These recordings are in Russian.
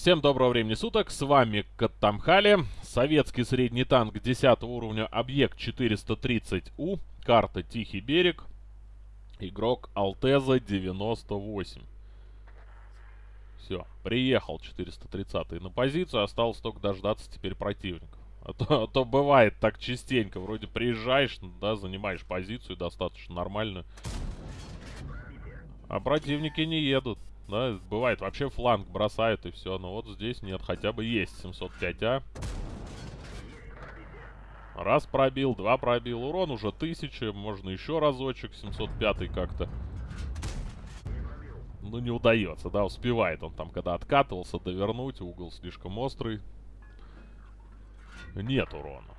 Всем доброго времени суток, с вами Каттамхали, советский средний танк 10 уровня, объект 430У, карта Тихий берег, игрок Алтеза 98. Все, приехал 430 на позицию, осталось только дождаться теперь противников. А то, а то бывает так частенько, вроде приезжаешь, да, занимаешь позицию достаточно нормальную, а противники не едут. Да, бывает, вообще фланг бросает и все. Но вот здесь нет, хотя бы есть 705А. Раз пробил, два пробил. Урон уже 1000. Можно еще разочек. 705 как-то. Ну, не удается, да, успевает он там, когда откатывался, довернуть. Угол слишком острый. Нет урона.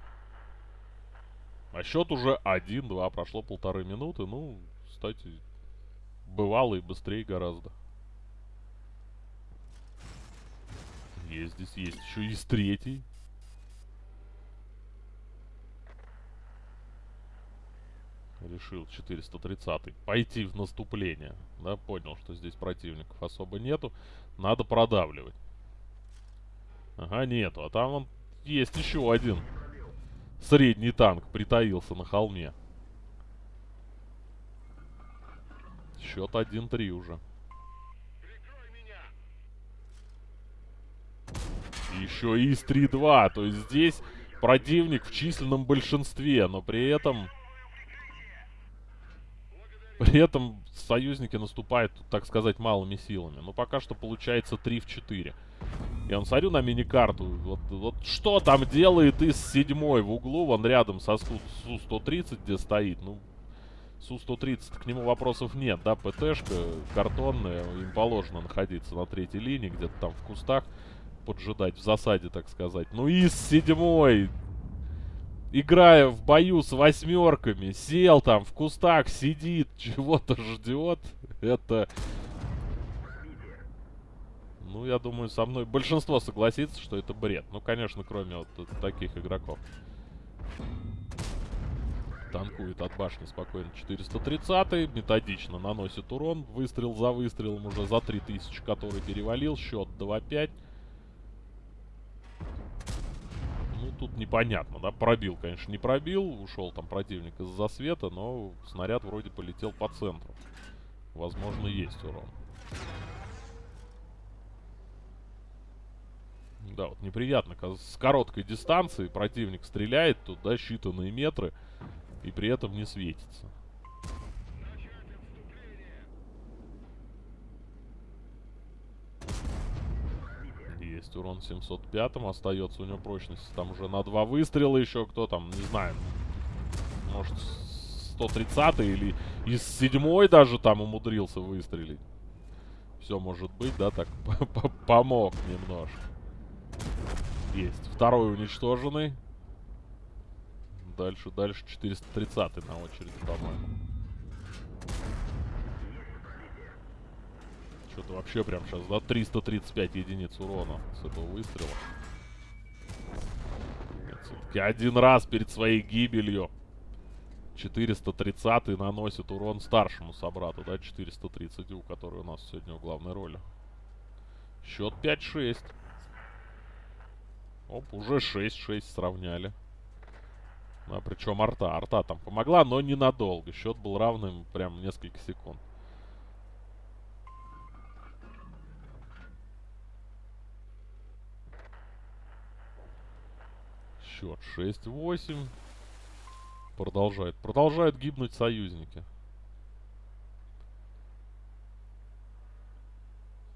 А счет уже 1-2. Прошло полторы минуты. Ну, кстати, бывало и быстрее гораздо. Есть здесь, есть еще с третий. Решил 430 пойти в наступление. Да, понял, что здесь противников особо нету. Надо продавливать. Ага, нету. А там он есть еще один средний танк притаился на холме. Счет 1-3 уже. Еще ИС 3-2. То есть здесь противник в численном большинстве, но при этом... При этом союзники наступают, так сказать, малыми силами. Но пока что получается 3 в 4. Я он смотрю на миникарту. Вот, вот что там делает ИС 7 в углу, вон рядом со Су-130, где стоит. Ну, Су-130, к нему вопросов нет, да, ПТшка картонная, им положено находиться на третьей линии, где-то там в кустах поджидать в засаде, так сказать. Ну и с седьмой, играя в бою с восьмерками, сел там в кустах, сидит, чего-то ждет. Это... Ну, я думаю, со мной большинство согласится, что это бред. Ну, конечно, кроме вот таких игроков. Танкует от башни спокойно 430 методично наносит урон, выстрел за выстрелом уже за 3000, который перевалил, счет 2-5. Тут непонятно, да, пробил, конечно, не пробил, ушел там противник из засвета, но снаряд вроде полетел по центру. Возможно, есть урон. Да, вот неприятно, с короткой дистанции противник стреляет туда считанные метры и при этом не светится. Есть урон 705 остается у него прочность. Там уже на два выстрела еще кто там, не знаю. Может 130 или из седьмой даже там умудрился выстрелить. Все может быть, да, так помог немножко. Есть. Второй уничтоженный. Дальше, дальше 430 на очереди, по-моему. Что-то вообще прям сейчас, да, 335 единиц урона с этого выстрела. Все-таки один раз перед своей гибелью 430 наносит урон старшему собрату, да, 430 у который у нас сегодня в главной роли. Счет 5-6. Оп, уже 6-6 сравняли. А причем арта. Арта там помогла, но ненадолго. Счет был равным прям несколько секунд. Счет 6-8. Продолжает. Продолжают гибнуть союзники.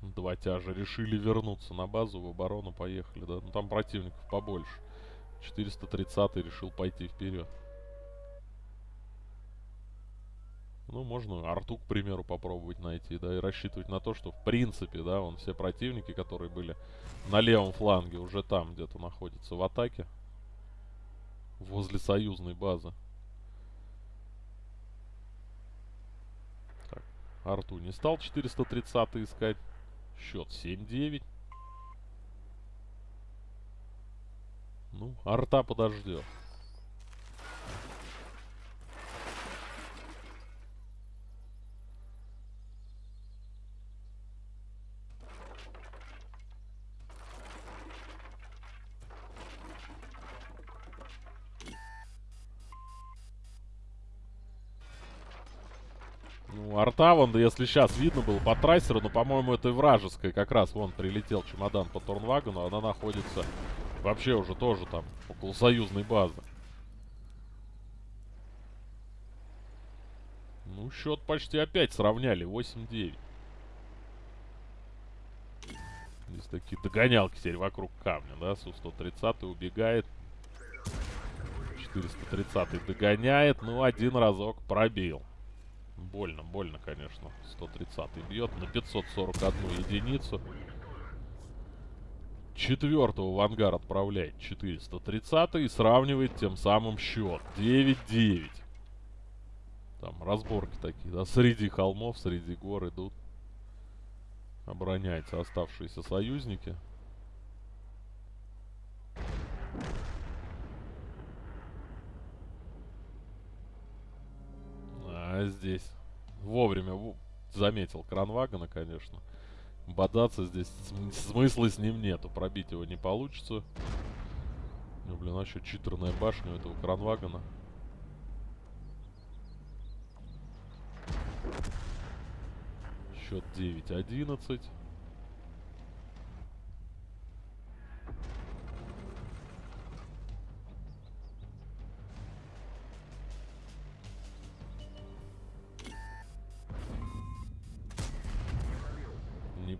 Два тяжа решили вернуться на базу, в оборону поехали, да? Ну там противников побольше. 430 решил пойти вперед. Ну, можно арту, к примеру, попробовать найти, да, и рассчитывать на то, что, в принципе, да, он все противники, которые были на левом фланге, уже там где-то находятся в атаке возле союзной базы. Так, Арту не стал 430 искать. Счет 7-9. Ну, арта подождет. Ну, арта, вон, если сейчас видно было по трассеру, но, по-моему, это и вражеская. Как раз, вон, прилетел чемодан по Торнвагону. Она находится вообще уже тоже там, около союзной базы. Ну, счет почти опять сравняли. 8-9. Здесь такие догонялки теперь вокруг камня, да? Су-130 убегает. 430 догоняет. Ну, один разок пробил. Больно, больно, конечно. 130 бьет на 541 единицу. Четвертого в ангар отправляет 430 и сравнивает тем самым счет. 9-9. Там разборки такие, да, среди холмов, среди гор идут. Обороняются оставшиеся союзники. А здесь вовремя заметил кранвагона, конечно. Бодаться здесь смысла с ним нету. Пробить его не получится. Ну, блин, а еще читерная башня у этого кранвагона. Счет 9-11.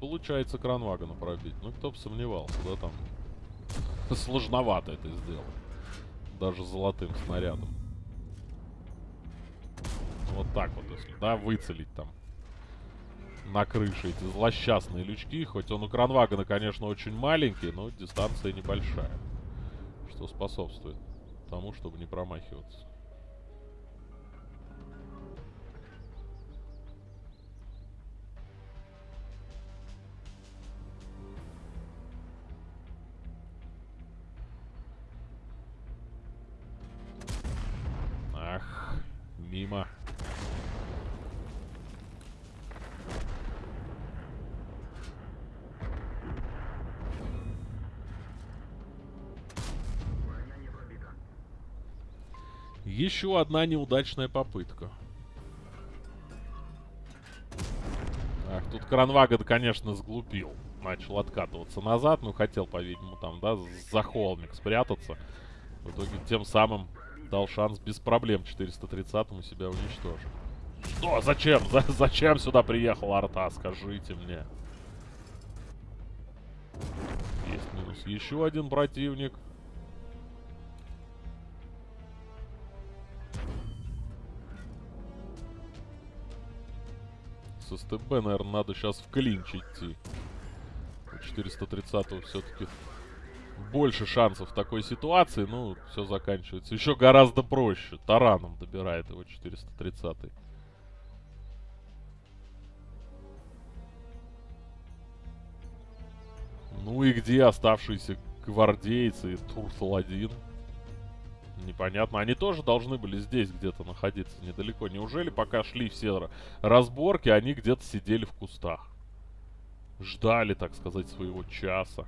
Получается кранвагона пробить. Ну, кто бы сомневался, да, там. Сложновато это сделать. Даже золотым снарядом. Вот так вот, если, да, выцелить там на крыше эти злосчастные лючки. Хоть он у кранвагона, конечно, очень маленький, но дистанция небольшая. Что способствует тому, чтобы не промахиваться. Еще одна неудачная попытка. Ах, тут Кранвагон, конечно, сглупил. Начал откатываться назад, ну хотел, по-видимому, там, да, за холмик спрятаться. В итоге тем самым дал шанс без проблем 430-му себя уничтожить. Что? Зачем? За зачем сюда приехал Арта? Скажите мне. Есть минус. Еще один противник. С СТБ, наверное, надо сейчас в клинч идти. 430 все-таки больше шансов в такой ситуации. Ну, все заканчивается еще гораздо проще. Тараном добирает его 430 -й. Ну и где оставшиеся гвардейцы и Турсал-1? Непонятно. Они тоже должны были здесь где-то находиться, недалеко. Неужели пока шли все разборки, они где-то сидели в кустах? Ждали, так сказать, своего часа.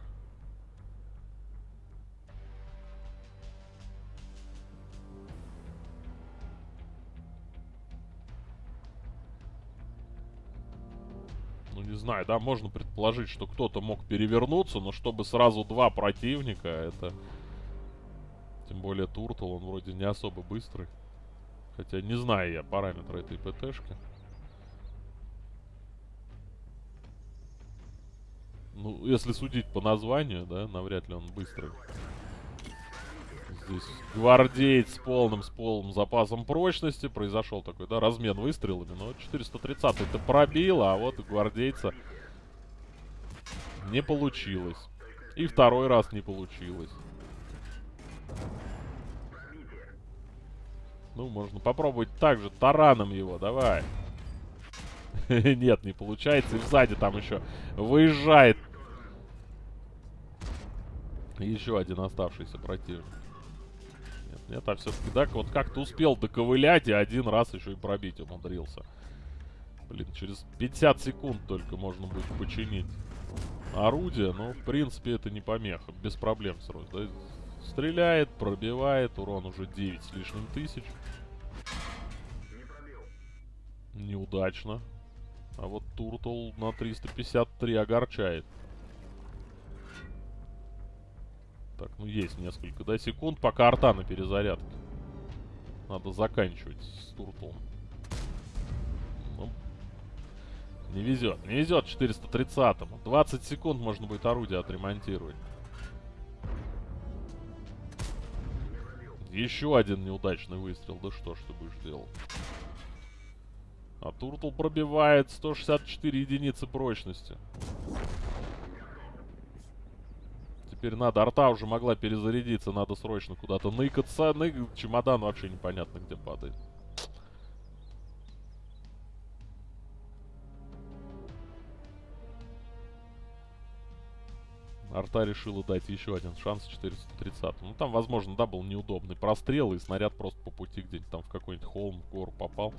Ну, не знаю, да, можно предположить, что кто-то мог перевернуться, но чтобы сразу два противника, это тем более Туртл, он вроде не особо быстрый. Хотя не знаю я параметры этой ПТшки. Ну, если судить по названию, да, навряд ли он быстрый. Здесь гвардеец с полным, с полным запасом прочности. Произошел такой, да, размен выстрелами. Но 430 это пробил, а вот у гвардейца не получилось. И второй раз не получилось. Ну, можно попробовать также тараном его, давай. Нет, не получается. И сзади там еще выезжает. Еще один оставшийся противник. Нет, нет, а все-таки, да, вот как-то успел доковылять и один раз еще и пробить умудрился. Блин, через 50 секунд только можно будет починить орудие. Но, в принципе, это не помеха. Без проблем сразу. Да? Стреляет, пробивает. Урон уже 9 с лишним тысяч. Неудачно. А вот Туртл на 353 огорчает. Так, ну есть несколько, да, секунд, пока арта на перезарядке. Надо заканчивать с Туртлом. Ну, не везет, не везет 430-му. 20 секунд можно будет орудие отремонтировать. Еще один неудачный выстрел. Да что ж ты будешь делать? А Туртл пробивает 164 единицы прочности. Теперь надо. Арта уже могла перезарядиться. Надо срочно куда-то ныкаться. Ны... Чемодан вообще непонятно где падает. Арта решила дать еще один шанс 430. Ну, там, возможно, да, был неудобный прострел, и снаряд просто по пути где-нибудь там в какой-нибудь холм, в гору попал.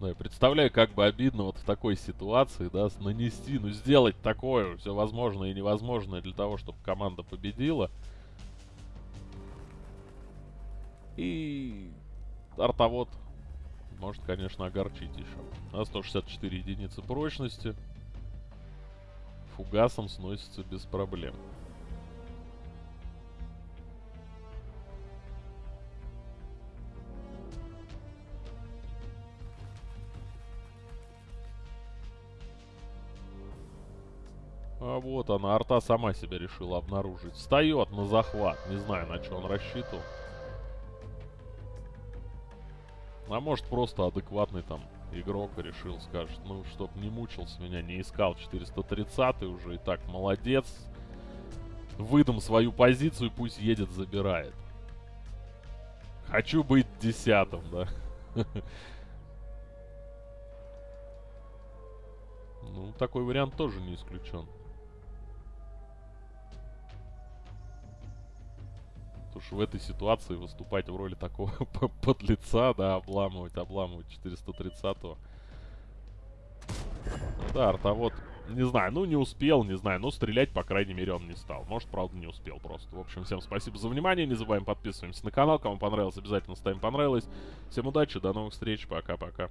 Ну, я представляю, как бы обидно вот в такой ситуации, да, нанести, ну, сделать такое, все возможное и невозможное для того, чтобы команда победила. И артовод может, конечно, огорчить еще. На 164 единицы прочности. Фугасом сносится без проблем. А вот она, арта сама себя решила обнаружить. Встает на захват. Не знаю, на что он рассчитывал. А может просто адекватный там игрок решил, скажет, ну, чтоб не мучился меня, не искал 430 уже и так молодец. Выдам свою позицию, пусть едет, забирает. Хочу быть десятым, да. Ну, такой вариант тоже не исключен. Что в этой ситуации выступать в роли такого подлеца, да, обламывать, обламывать 430-го. Да, артовод, не знаю, ну не успел, не знаю, но стрелять, по крайней мере, он не стал. Может, правда, не успел просто. В общем, всем спасибо за внимание, не забываем подписываемся на канал. Кому понравилось, обязательно ставим понравилось. Всем удачи, до новых встреч, пока-пока.